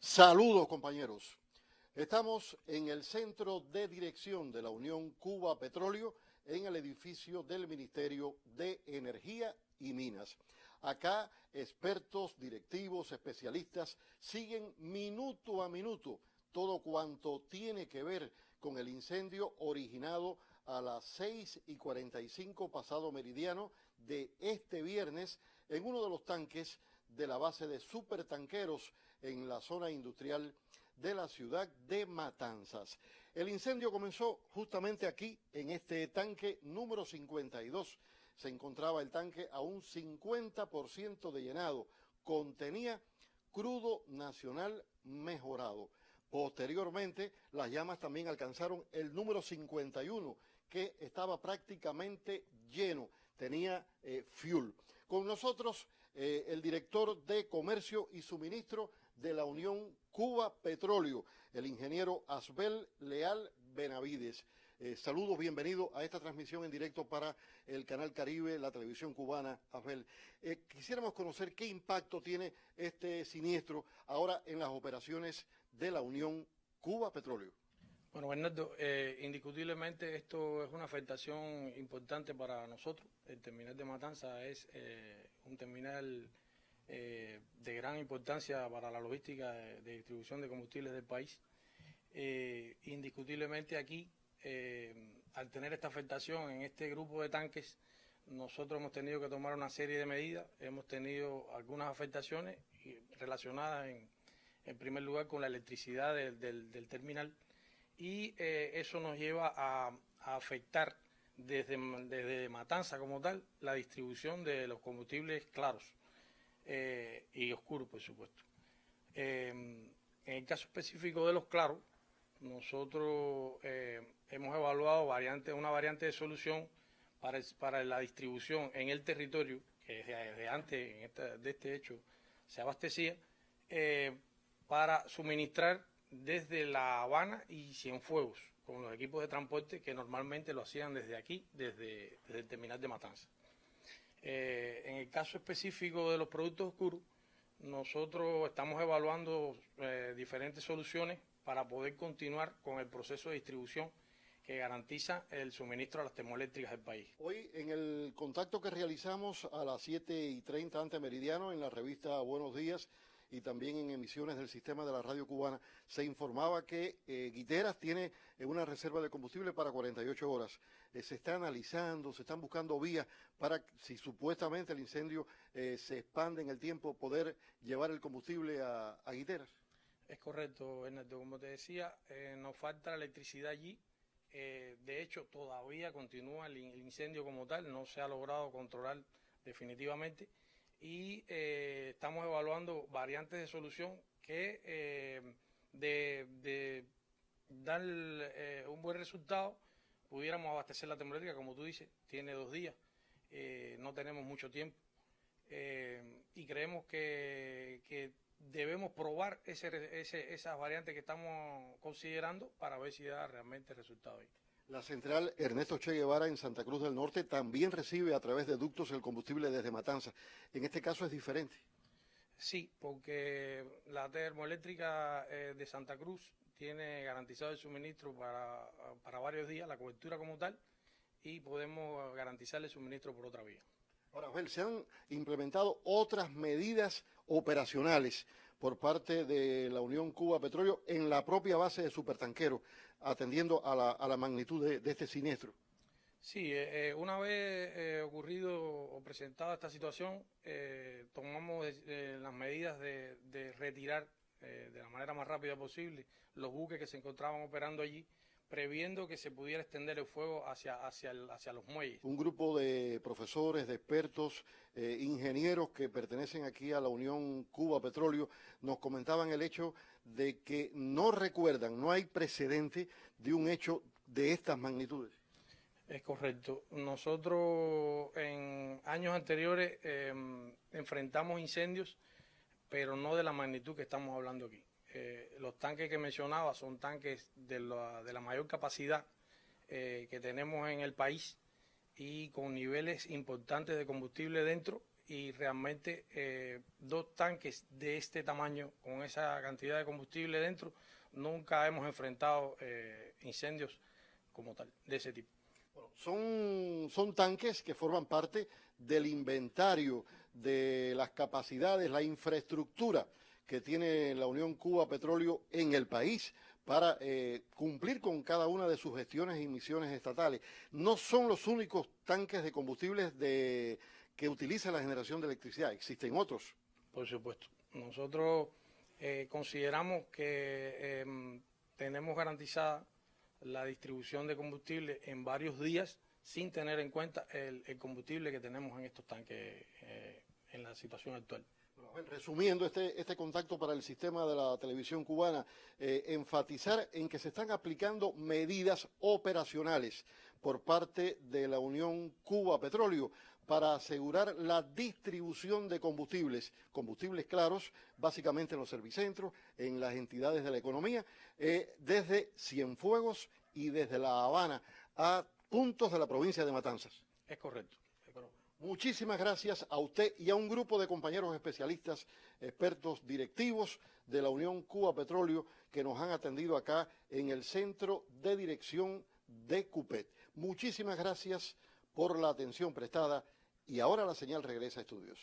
Saludos compañeros. Estamos en el centro de dirección de la Unión Cuba Petróleo en el edificio del Ministerio de Energía y Minas. Acá expertos, directivos, especialistas siguen minuto a minuto todo cuanto tiene que ver con el incendio originado a las 6 y 45 pasado meridiano de este viernes en uno de los tanques de la base de supertanqueros en la zona industrial de la ciudad de Matanzas. El incendio comenzó justamente aquí, en este tanque número 52. Se encontraba el tanque a un 50% de llenado. Contenía crudo nacional mejorado. Posteriormente, las llamas también alcanzaron el número 51, que estaba prácticamente lleno, tenía eh, fuel. Con nosotros eh, el director de Comercio y Suministro de la Unión Cuba Petróleo, el ingeniero Asbel Leal Benavides. Eh, saludos, bienvenido a esta transmisión en directo para el Canal Caribe, la televisión cubana, Asbel. Eh, quisiéramos conocer qué impacto tiene este siniestro ahora en las operaciones de la Unión Cuba Petróleo. Bueno, Bernardo, eh, indiscutiblemente esto es una afectación importante para nosotros. El terminal de Matanza es un terminal eh, de gran importancia para la logística de, distribución de combustibles del país. Eh, indiscutiblemente aquí, eh, al tener esta afectación en este grupo de tanques, nosotros hemos tenido que tomar una serie de medidas, hemos tenido algunas afectaciones relacionadas en, primer lugar con la electricidad del, terminal y eso nos lleva a, afectar desde, desde Matanza como tal la distribución de los combustibles claros. Eh, y oscuro, por supuesto. Eh, en el caso específico de los claros, nosotros eh, hemos evaluado variante, una variante de solución para, para la distribución en el territorio, que desde antes de este hecho se abastecía, para suministrar desde La Habana y Cienfuegos, con los equipos de transporte que normalmente lo hacían desde aquí, desde, el terminal de Matanza. Eh, en el caso específico de los productos oscuros, nosotros estamos evaluando eh, diferentes soluciones para poder continuar con el proceso de distribución que garantiza el suministro a las termoeléctricas del país. Hoy, en el contacto que realizamos a las 7 y 30 ante meridiano en la revista Buenos Días, y también en emisiones del sistema de la radio cubana, se informaba que eh, Guiteras tiene eh, una reserva de combustible para 48 horas. Eh, se está analizando, se están buscando vías para, si supuestamente el incendio se expande en el tiempo, poder llevar el combustible a, Guiteras. Es correcto, Ernesto. Como te decía, nos falta la electricidad allí. de hecho, todavía continúa el incendio como tal, no se ha logrado controlar definitivamente y estamos evaluando variantes de solución que eh, de, dar eh, un buen resultado pudiéramos abastecer la termoeléctrica, como tú dices, tiene dos días, no tenemos mucho tiempo y creemos que, debemos probar esas variantes que estamos considerando para ver si da realmente resultado. La central Ernesto Che Guevara en Santa Cruz del Norte también recibe a través de ductos el combustible desde Matanza. En este caso es diferente. Sí, porque la termoeléctrica eh, de Santa Cruz tiene garantizado el suministro para, para varios días, la cobertura como tal, y podemos garantizarle el suministro por otra vía. Ahora, se han implementado otras medidas operacionales por parte de la Unión Cuba Petróleo en la propia base de supertanquero, atendiendo a la, a la magnitud de, este siniestro. Sí, eh, eh, una vez eh, ocurrido o presentada esta situación, tomamos las medidas de, de retirar de la manera más rápida posible los buques que se encontraban operando allí previendo que se pudiera extender el fuego hacia, hacia, hacia los muelles. Un grupo de profesores, de expertos, eh, ingenieros que pertenecen aquí a la Unión Cuba Petróleo nos comentaban el hecho de que no recuerdan, no hay precedente de un hecho de estas magnitudes. Es correcto. Nosotros en años anteriores em, enfrentamos incendios, pero no de la magnitud que estamos hablando aquí. Eh, los tanques que mencionaba son tanques de la, de la mayor capacidad eh, que tenemos en el país y con niveles importantes de combustible dentro y realmente eh, dos tanques de este tamaño, con esa cantidad de combustible dentro, nunca hemos enfrentado incendios como tal, de ese tipo. son, son tanques que forman parte del inventario de las capacidades, la infraestructura que tiene la Unión Cuba Petróleo en el país para eh, cumplir con cada una de sus gestiones y misiones estatales. No son los únicos tanques de combustibles de, que utiliza la generación de electricidad, existen otros. Por supuesto. Nosotros eh, consideramos que em, tenemos garantizada la distribución de combustible en varios días sin tener en cuenta el, combustible que tenemos en estos tanques eh, en la situación actual. resumiendo este, este contacto para el sistema de la televisión cubana, eh, enfatizar en que se están aplicando medidas operacionales por parte de la Unión Cuba Petróleo para asegurar la distribución de combustibles, combustibles claros, básicamente en los servicentros, en las entidades de la economía, eh, desde Cienfuegos y desde La Habana a puntos de la provincia de Matanzas. Es correcto. Muchísimas gracias a usted y a un grupo de compañeros especialistas, expertos directivos de la Unión Cuba Petróleo que nos han atendido acá en el Centro de Dirección de CUPET. Muchísimas gracias por la atención prestada y ahora la señal regresa a estudios.